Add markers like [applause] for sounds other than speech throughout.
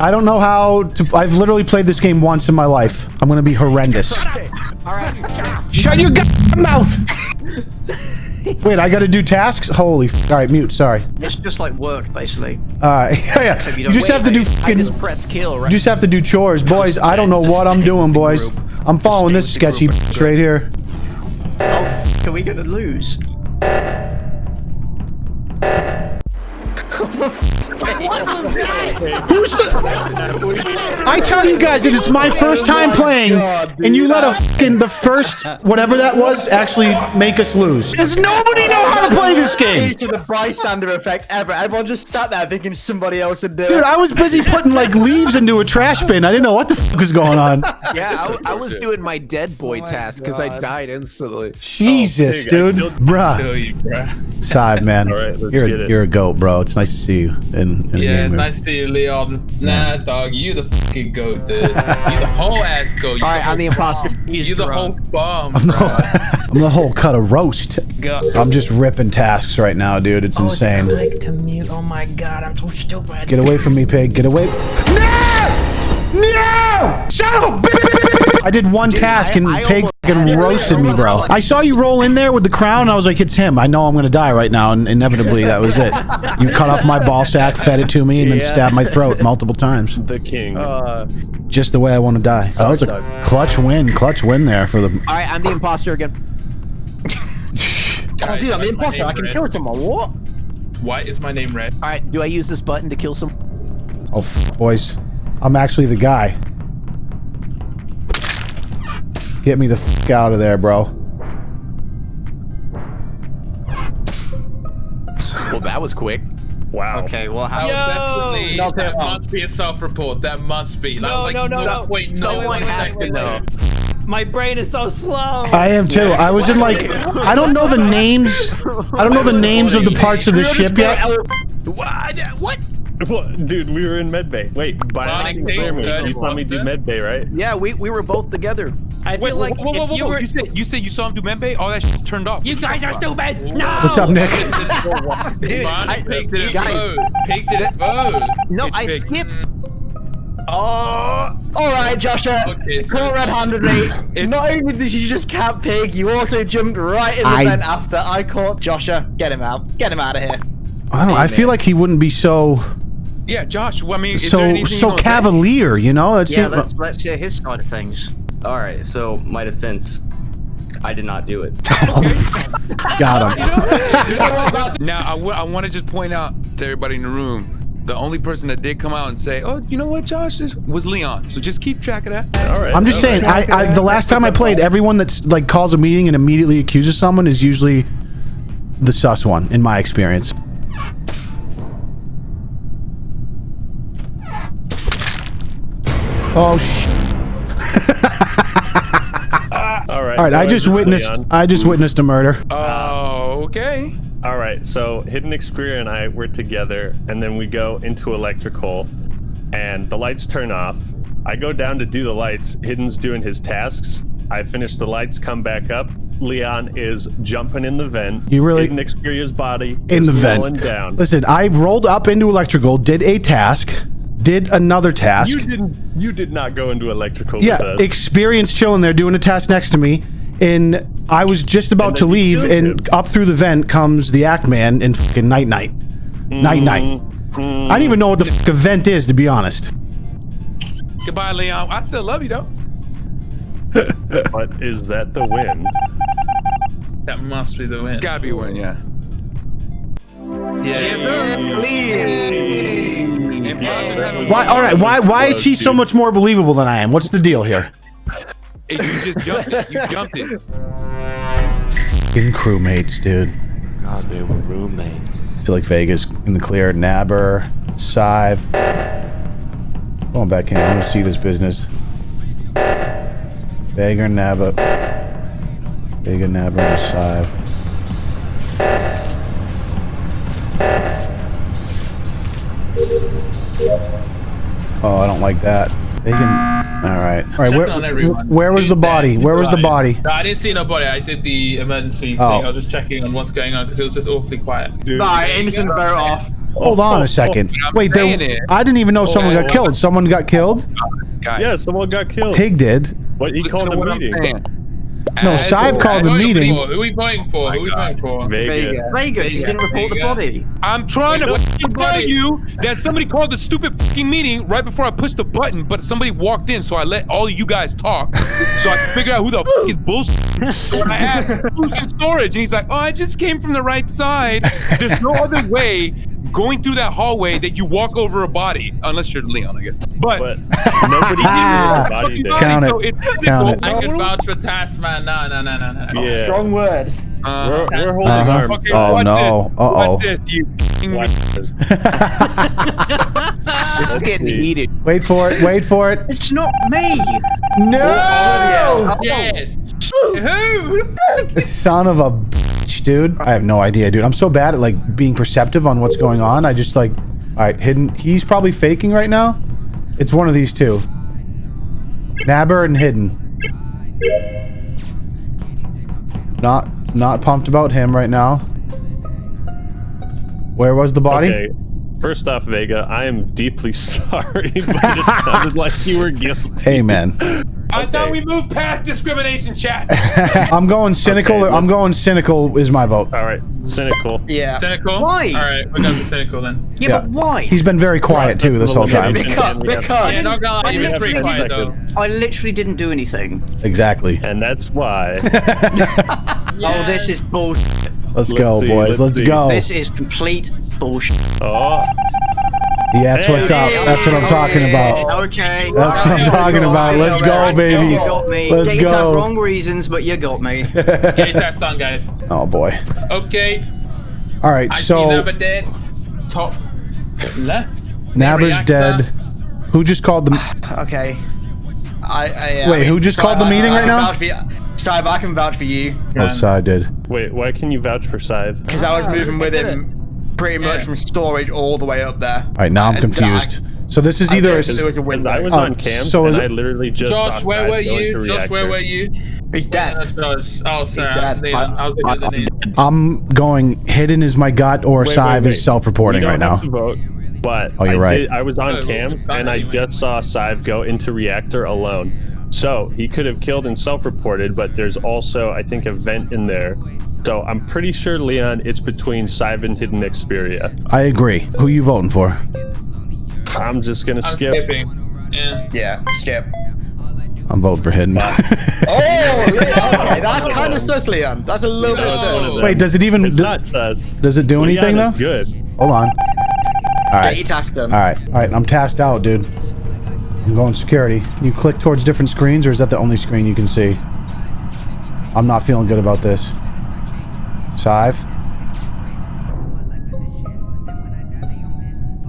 I don't know how to. I've literally played this game once in my life. I'm gonna be horrendous. All right. Shut your mouth! [laughs] Wait, I gotta do tasks? Holy f- Alright, mute, sorry. It's just like work, basically. Alright, [laughs] yeah, yeah. Except You don't- just wait, have to do just- I fucking- just press kill, right? You just have to do chores. [laughs] Boys, I don't know Just what I'm doing, boys. group. I'm following this stay with the sketchy bitch right here. Oh, f- are we gonna lose? [laughs] what was that? Who's [laughs] the... I tell you guys that it's my first time oh playing, and you let a fucking the first whatever that was actually make us lose. Does nobody know how to play this game? to the bystander effect ever. Everyone just sat there thinking somebody else would do Dude. I was busy putting like leaves into a trash bin. I didn't know what the fuck was going on. Yeah, I was doing my dead boy oh task because I died instantly. Jesus, oh, There you dude, bruh. Feel you, bro. Side man, All right, you're a, you're a goat, bro. It's nice to see you in, in Yeah, it's nice to see you, Leon. Nah, dog, you the fucking goat, dude. You the whole ass goat. You All right, the I'm the imposter. bomb. He's You the whole drunk. bomb. I'm the, whole, I'm the whole cut of roast. I'm just ripping tasks right now, dude. Oh, it's insane. Click to mute. Oh my god, I'm so stupid. Get away from me, pig. Get away. No! No! Son of a bitch! [laughs] I did one task and I- I pig almost fucking roasted me, bro. I saw you roll in there with the crown. And I was like, it's him. I know I'm gonna die right now, and inevitably that was it. You cut off my ball sack, fed it to me, and then Yeah. stabbed my throat multiple times. The king. Uh, Just the way I want to die. that was a suck. clutch win. Clutch win there for the. All right, I'm the imposter again. [laughs] oh, dude, I'm why the is my imposter. I can red? kill someone. What? Why is my name red? All right, do I use this button to kill some? Oh, f- boys. I'm actually the guy. Get me the f out of there, bro. Well, that was quick. wow. Okay, well, how? was definitely. No, that no. must be a self-report. That must be. That No, was no, like no, some no. point Someone no has to know. My brain is so slow. I am too. I was in like, I don't know the names. I don't know the names of the parts of the ship yet. What? What? [laughs] What? Dude, we were in medbay. Wait, by Bonnie, acting take clear me, good you saw me do water. medbay, right? Yeah, we, we were both together. I Wait, feel like whoa, whoa, if whoa, you were, You said you said you saw him do Membe? All that shit's turned off. you guys are stupid. No. What's up, Nick? [laughs] Dude, Bonnie, I- Pig didn't guys, vote. Pig didn't vote. No, Good I Pig. skipped. Oh, all right, Joshua. Okay, so- Caught red-handed me. Not only did you just cap pig, you also jumped right in the I- vent after I caught Joshua. Get him out. Get him out of here. I don't know. I feel like he wouldn't be so Yeah, Josh. Well, I mean, is there so anything you so wanna say? cavalier. You know? That's Yeah, let's let's hear his side of things. All right, so my defense, I did not do it. [laughs] got him. [laughs] Now, I want to just point out to everybody in the room, the only person that did come out and say, "Oh, you know what, Josh," this was Leon. So just keep track of that. All right. I'm just all saying. I, I the last time I played, everyone that's like calls a meeting and immediately accuses someone is usually the sus one, in my experience. Oh sh! [laughs] All right. All right, I just witnessed. Leon. I just witnessed a murder. Oh, okay. All right, so Hidden Xperia and I were together, and then we go into electrical, and the lights turn off. I go down to do the lights. Hidden's doing his tasks. I finish the lights, come back up. Leon is jumping in the vent. You really- Hidden Xperia's body in is the vent. down. Listen, I rolled up into electrical, did a task, did another task. You didn't. You did not go into electrical. yeah, with us. experience chilling there doing a task next to me, and I was just about to leave, and him. up through the vent comes the Act Man and fucking Night Night. Night Night. Mm-hmm. I don't even know what the fuck a vent is, to be honest. Goodbye, Leon. I still love you though. [laughs] But is that the win? That must be the win. It's gotta be one, yeah. Yeah. Why? All right. Why? Why is he so much more believable than I am? What's the deal here? Hey, you just jumped it. You jumped it. In crewmates, dude. God, they were roommates. I feel like Vegas in the clear. Nabber, Sive. Going back in. I want to see this business. Vega, Nabber. Vega, Nabber, and Sive. Oh, I don't like that. Vega. All right. All right. Checking Where, on where was the body? Where was the body? No, I didn't see nobody. I did the emergency Oh. thing. I was just checking on what's going on because it was just awfully quiet. Alright, innocent vote off. Hold on a oh, oh. second. I'm Wait, there, it. I didn't even know oh, someone got Oh. killed. Someone got killed? Yeah, someone got killed. Pig did. But he listen called to a No, uh, As- Sive called the Who are we meeting. for? Who are we voting for? Who are we voting for? Vega. Vegas, he didn't report the body. I'm trying to Wait, fucking tell buddy. you that somebody called the stupid fucking meeting right before I pushed the button, but somebody walked in, so I let all of you guys talk, so I could figure out who the fuck is bullshit. So I asked who's in storage, and he's like, "Oh, I just came from the right side." There's no other way going through that hallway that you walk over a body, unless you're Leon, I guess. But, But [laughs] nobody knew body. Count it. so it's Count it. I can vouch for Taskman. No, no, no, no, no. Yeah. Strong words. Uh, We're, we're holding Uh-huh. arms. okay, Oh, no. This. Uh-oh. Watch this, you f***ing Watch this. [laughs] This is getting see. heated. Wait for it. Wait for it. It's not me. No! Yeah. Who? Son of a bitch, dude. I have no idea, dude. I'm so bad at like being perceptive on what's going on. I just like, all right, hidden. He's probably faking right now. It's one of these two. Nabber and hidden. Not, not pumped about him right now. Where was the body? Okay. First off, Vega, I am deeply [laughs] sorry, but it sounded like you were [laughs] guilty. Amen. I thought we moved past discrimination chat. [laughs] I'm going cynical. Okay, I'm going cynical is my vote. All right, cynical. Yeah. Cynical? Why? All right, we got the cynical then. Yeah, Yeah. but why? He's been very quiet too this whole time. Because, because Yeah, not gonna lie, I you were literally quiet though. I literally didn't do anything. Exactly. And that's why. [laughs] [laughs] Oh, this is bullshit. Let's Let's go, see, boys. let's Let's go. This is complete bullshit. Oh, Yeah, that's what's up. That's what I'm talking about. Okay. That's what I'm talking about. Let's go, baby. You got me. Let's Get your task go. wrong reasons, but you got me. [laughs] Get your test done, guys. Oh boy. Okay. All right, I see so Never dead. Top left. Nabber's reactor. dead. Who just called the? [sighs] okay. I, I uh, Wait, who just called the I- meeting I right now? vouch for you. Cyber, I can vouch for you Oh, so I did. wait, why can you vouch for Scythe? because I was moving with him pretty much Yeah. from storage all the way up there. All right, now I'm And confused. So this is I either a, was a window. I was Uh, on cam, so is and I literally just saw Josh, where were you? into Josh, where were you? He's dead. Josh. Oh, sorry. I was dead. I was looking at the name. I'm going hidden is my gut or Wait, wait, Sive wait. is self-reporting You right don't now. to vote, but Oh, you're I right. Did, I was on Oh, cam, and I just saw Scythe go into reactor alone. So he could have killed and self-reported, but there's also, I think, a vent in there. So I'm pretty sure, Leon, it's between Scythe and Hidden Xperia. I agree. Who you voting for? I'm just gonna I'm skip. skipping. Yeah. Yeah, skip. I'm voting for hidden. [laughs] Oh, Leon, okay, [laughs] that's kind of sus, Leon. That's a little bit It's sus. Wait, does it even? It's do- not sus. does it do anything though? is good. Hold on. All Get your right. task. All right. All right. I'm tasked out, dude. I'm going security. You click towards different screens, or is that the only screen you can see? I'm not feeling good about this. Sive.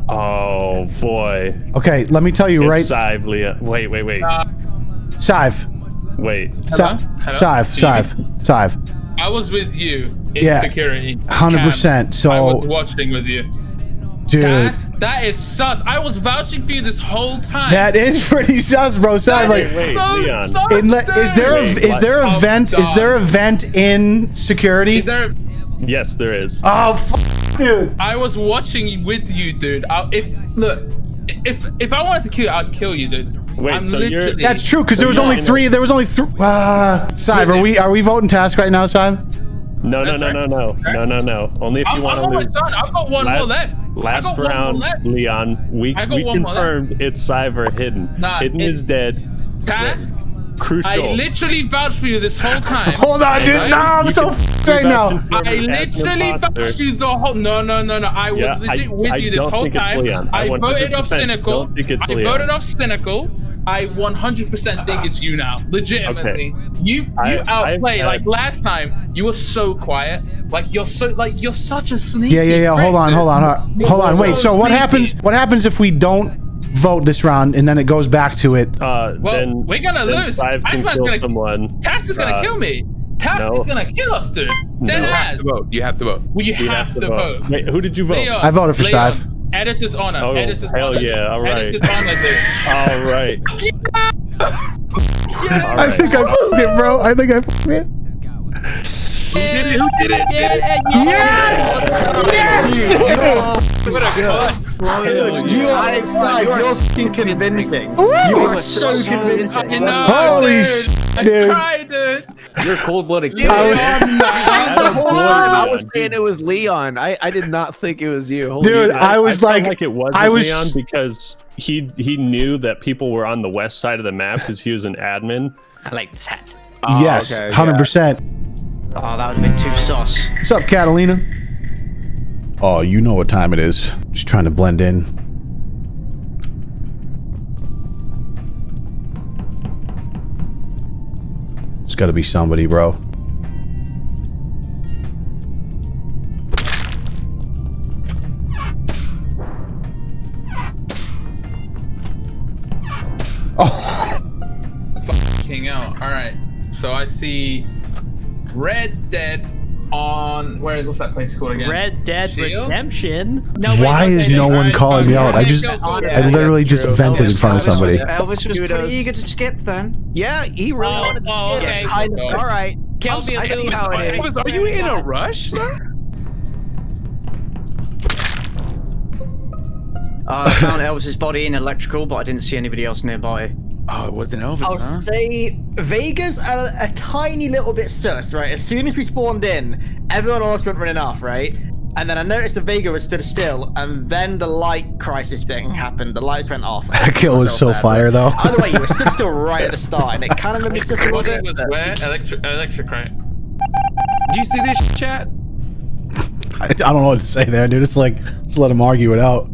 Oh boy. Okay, let me tell you right. Sive, Scythe, Leon. Wait, wait, wait. Uh, Sive. Wait. Sive. Hello? Sive. Sive. Sive. I was with you in Yeah, security. 100%, Cam. so- I was watching with you. Dude. That's, that is sus. I was vouching for you this whole time. That is [laughs] pretty sus, bro. Sive, That like. is Wait, so Leon. sus, In le- is there a is there a what? vent? Is there a vent in security? Is there? Yes, there is. Oh, f- dude. I was watching with you, dude. I, if look, if if I wanted to kill you, I'd kill you, dude. Wait, I'm so you're, that's true because So there was only three. There was only three. Uh, Sive, are we are we voting task right now, Sive? No, no, no, no, no, no, no, no. Only if you want to lose. done. I've got one Last- more left. Last got one more round, left. Leon. We we one more left. confirmed it's Cyber Hidden. Nah, hidden is dead. Task. Crucial. I literally vouched for you this whole time. [laughs] Hold on, dude. Right? No, I'm You so can- f- right now. I it as an literally imposter. vouched you the whole. No, no, no, no. I was Yeah, I- with I you this whole time. I I voted off cynical. don't think it's I voted off cynical. I 100% think it's you now. Legitimately, you you I- I've outplay had- like last time. You were so quiet. Like you're so like you're such a sneaky. Yeah, yeah, yeah. prick, Hold on, dude. hold on, hold on. Hold on. Wait. So what sneaky. happens? What happens if we don't vote this round and then it goes back to it? Uh, Well, then we're gonna then lose. Five can Ivan's kill gonna- someone. Task is gonna Uh, kill me. Task no. is gonna kill us, dude. Dead No. You have to vote. You have to vote. Well, you You have, to vote. Wait, who did you vote? Leon, I voted for Leon, Scythe. Editor's honor. Oh, Editor's hell honor. yeah, all right. Editor's honor, dude. [laughs] All right. [laughs] All I think I f***ed it, bro. I think I f***ed it. Who did it? Who did it? Yes! [laughs] What a cunt. You are, you're fucking convincing. You are so convincing. No, Holy dude. sh- I dude. cried, dude. You're cold blooded. I the whole time I was saying it was Leon. I, I did not think it was you. Holy Dude, shit. I was felt like, like it was I was- Leon because he he knew that people were on the west side of the map because he was an admin. I like this hat. yes, oh, okay, hundred percent. Oh, that would have been too sauce. What's up, Catalina? Oh, you know what time it is. Just trying to blend in. It's got to be somebody, bro. Oh, King out. All right. So I see Red Dead on where is what's that place called again? Red Dead Shield? Redemption. No, why wait, is no one alright, calling me out? I just, go, go, I literally just True. vented in front of somebody. Elvis was Kudos. pretty eager to skip then. yeah, he really Oh, wanted to oh, skip. okay. I know. All right. Kill me I a see little how it bit. is. Elvis, are you in a rush, sir? Uh, I found Elvis's body in electrical, but I didn't see anybody else nearby. Oh, it wasn't Elvis, I'll huh? say Vega's a, a tiny little bit sus, right? As soon as we spawned in, everyone else went running off, right? And then I noticed the Vega was stood still, and then the light crisis thing happened. The lights went off. [laughs] That kill was so fire, though. Either way, you were stood still [laughs] right at the start, and it kind of made me sus a little bit. was where? Electric, electric, right? Do you see this chat? I, I don't know what to say there, dude. It's like, just let him argue it out.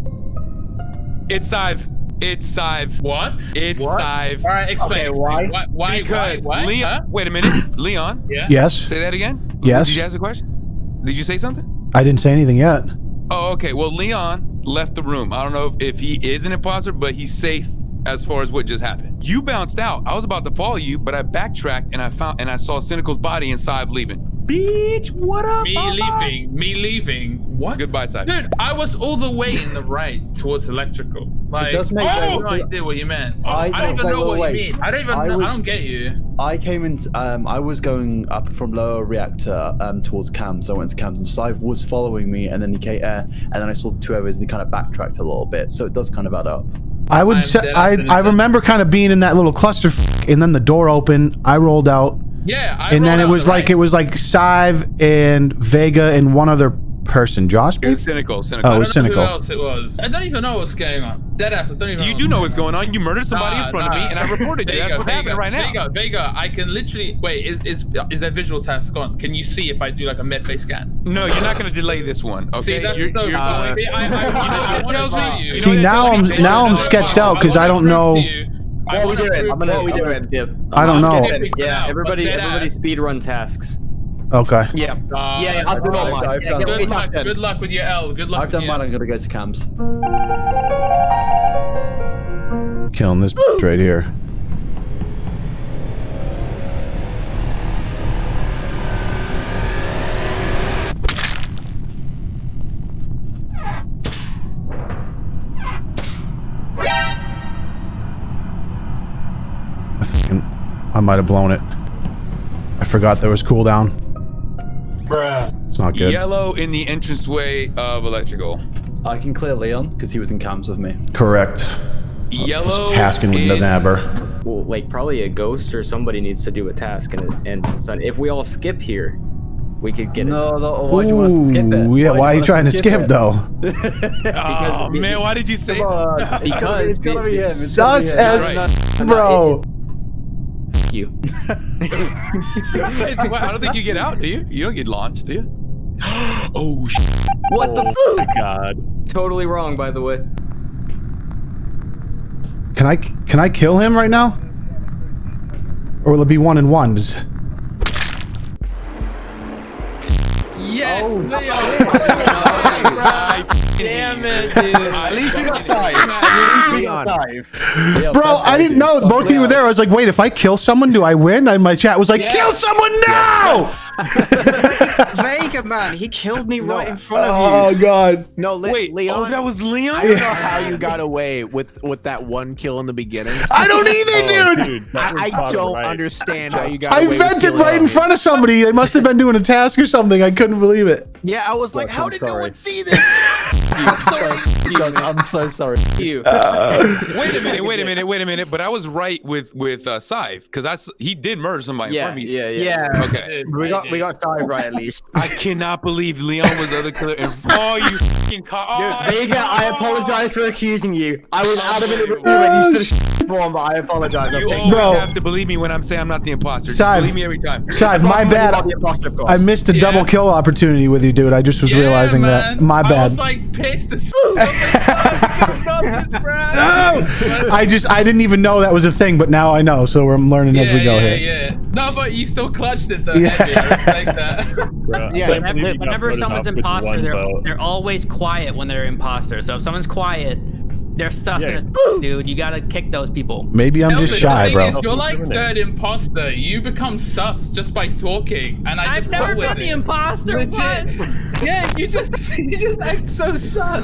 It's Sive. It's Sive. What? It's Sive. All right, explain. Okay, why? Why? Why? Because why, why? Leon. Huh? Wait a minute, [coughs] Leon. Yeah. Yes, Say that again. Yes. Did you ask a question? Did you say something? I didn't say anything yet. Oh, okay. Well, Leon left the room. I don't know if, if he is an imposter, but he's safe as far as what just happened. You bounced out. I was about to follow you, but I backtracked and I found and I saw Cynical's body and Sive leaving. Bitch, what up? Me mama? leaving. Me leaving. What? Goodbye, Sive. Dude, I was all the way in the right towards electrical. Like, does make I have sense. no idea what you meant. I- I, don't even know what wait. you mean. I don't even I know. I don't get you. I came in. Um, I was going up from lower reactor um, towards cams. I went to cams, and Sive was following me, and then he came, uh, and then I saw the two others. And they kind of backtracked a little bit, so it does kind of add up. I would I'm say I. I remember kind of being in that little cluster, and then the door opened. I rolled out, Yeah. I and then it was the like right. it was like Sive and Vega and one other person. Josh, It was cynical. Cynical. Oh, I it was cynical. Who else it was? I don't even know what's going on. Deadass. I don't even. you know do know what's going on. You murdered somebody Nah, in front of me, and I reported you. That's Vega, what's happening Vega, right now. Vega, Vega, I can literally wait. Is is is that visual task gone? Can you see if I do like a medbay scan? No, you're not going to delay this one. Okay. See, that's You're- so you're- funny. See, I, I, [laughs] I, I, what want to tells me? tell you. You know See what now I'm now I'm sketched out because I don't to know. You- I What are we doing? I'm gonna- what are we you- doing? Skip. I don't know. Yeah, everybody, everybody speed run tasks. Okay. Yeah. Uh, yeah, yeah, I've done all I've- mine. Yeah, done get all all Good luck. Good luck with your L. Good luck. I've done mine. I'm gonna go to cams. Killing this bitch right here. Might have blown it. I forgot there was cooldown. Bruh. It's not good. Yellow in the entranceway of electrical. I can clear Leon because he was in cams with me. Correct. Yellow. Just tasking with the in- nabber. Well, like probably a ghost or somebody needs to do a task, and and so if we all skip here, we could get it. No, no. Why do you want us to skip it? Ooh, Yeah, why are you trying to want us skip it? though? [laughs] Oh man, why did you say? Come on. [laughs] Because it's gonna be him. It's gonna be him. as Right. bro. F- you. [laughs] I don't think you get out, do you? You don't get launched, do you? [gasps] oh shit. What the Oh f- God. Totally wrong, by the way. Can I can I kill him right now? Or will it be one and ones? Yes. Oh, [laughs] Damn it, [laughs] dude. At least we got five. At least we got five. Yeah, Bro, I didn't know. Both of you were there. I was like, wait, if I kill someone, do I win? And my chat was like, Yeah. kill someone now! [laughs] Vega Vega man, he killed me right in front Oh of you. Oh god. No, Le- Wait, oh, Leon. oh, that was Leon. I don't know how you got away with with that one kill in the beginning. I don't either, [laughs] Oh, dude. dude, that was I, I don't right. understand how you got I away with vented killing right in front of somebody. They must have been doing a task or something. I couldn't believe it. Yeah, I was like, Look, how I'm did no one see this? Doug, I'm so sorry. You. Wait a minute, wait a minute, wait a minute. But I was right with with uh, Scythe because I s- he did murder somebody in Yeah, front of me. yeah, yeah. Yeah. Okay. We got we got Sai right at least. I cannot believe Leon was the other killer. In oh, you fucking co- Dude, oh, Vega, I apologize for accusing you. I was adamant it was you when you stood form, but I apologize. You always Bro. have to believe me when I'm saying I'm not the imposter. Just Scythe. believe me every time. Scythe, my Apart from when you bad. the imposter, of. I missed a Yeah. double kill opportunity with you, dude. I just was Yeah, realizing man. that. My I bad. was like pissed as. [laughs] No! I just I didn't even know that was a thing, but now I know, so I'm learning as we go yeah, here. yeah. No, but you still clutched it though. Yeah. Heavy. I respect that. [laughs] Bro, Yeah, can't believe you got whenever someone's imposter, they're they're always quiet when they're imposter. So if someone's quiet, they're sus Yeah. as dude. You gotta kick those people. Maybe I'm No, just shy, bro. Is, you're like Discriminate. third imposter. You become sus just by talking, and I I've never been the it. imposter. Legit. What? [laughs] Yeah, you just [laughs] you just act so sus.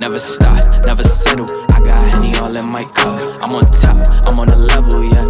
Never stop, never settle. I got Henny all in my cup. I'm on top, I'm on a level, yeah.